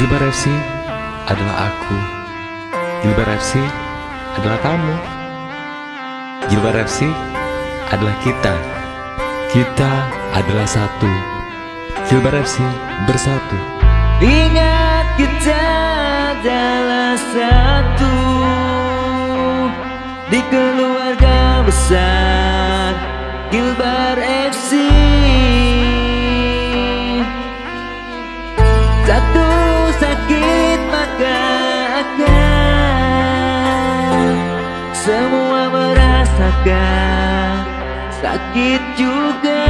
Gilbar FC adalah aku. Gilbar FC adalah kamu. Gilbar FC adalah kita. Kita adalah satu. Gilbar FC bersatu. Ingat kita adalah satu di keluarga besar Gilbar FC. juga. Sakit juga.